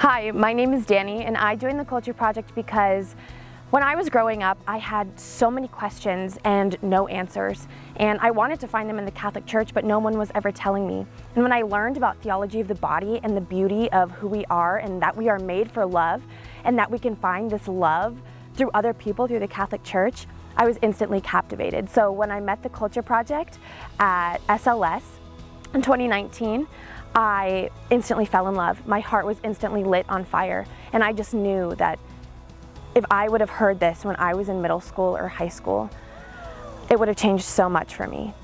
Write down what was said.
Hi, my name is Danny and I joined the Culture Project because when I was growing up, I had so many questions and no answers. And I wanted to find them in the Catholic Church, but no one was ever telling me. And when I learned about theology of the body and the beauty of who we are and that we are made for love and that we can find this love through other people through the Catholic Church, I was instantly captivated. So when I met the Culture Project at SLS in 2019, I instantly fell in love. My heart was instantly lit on fire. And I just knew that if I would have heard this when I was in middle school or high school, it would have changed so much for me.